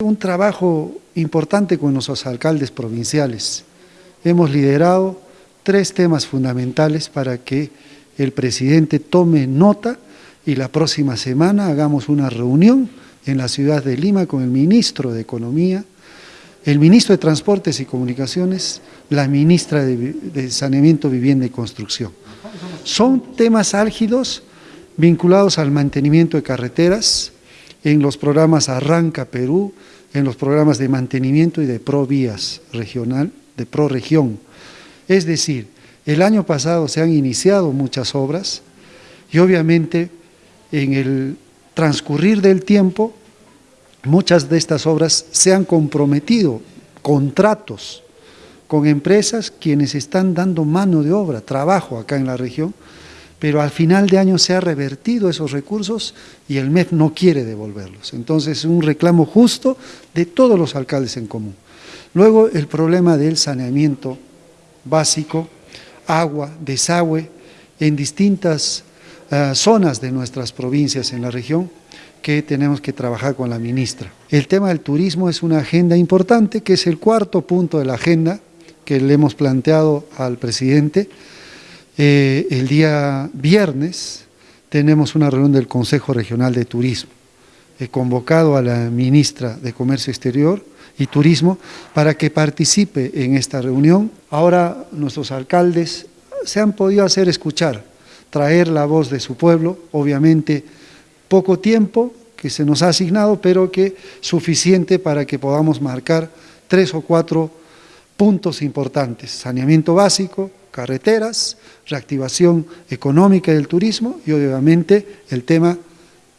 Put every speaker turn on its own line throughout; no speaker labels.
Un trabajo importante con nuestros alcaldes provinciales. Hemos liderado tres temas fundamentales para que el presidente tome nota y la próxima semana hagamos una reunión en la ciudad de Lima con el ministro de Economía, el ministro de Transportes y Comunicaciones, la ministra de, Saneamiento, Vivienda y Construcción. Son temas álgidos vinculados al mantenimiento de carreteras, en los programas Arranca Perú, en los programas de mantenimiento y de Provías regional, de Proregión. Es decir, el año pasado se han iniciado muchas obras y obviamente en el transcurrir del tiempo muchas de estas obras se han comprometido contratos con empresas quienes están dando mano de obra, trabajo acá en la región, pero al final de año se ha revertido esos recursos y el MEF no quiere devolverlos. Entonces es un reclamo justo de todos los alcaldes en común. Luego el problema del saneamiento básico, agua, desagüe, en distintas eh, zonas de nuestras provincias en la región, que tenemos que trabajar con la ministra. El tema del turismo es una agenda importante, que es el cuarto punto de la agenda que le hemos planteado al presidente, eh, el día viernes tenemos una reunión del Consejo Regional de Turismo. He convocado a la ministra de Comercio Exterior y Turismo para que participe en esta reunión. Ahora nuestros alcaldes se han podido hacer escuchar, traer la voz de su pueblo, obviamente poco tiempo que se nos ha asignado, pero que suficiente para que podamos marcar tres o cuatro puntos importantes, saneamiento básico, carreteras, reactivación económica del turismo y obviamente el tema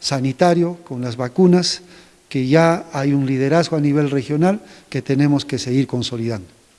sanitario con las vacunas, que ya hay un liderazgo a nivel regional que tenemos que seguir consolidando.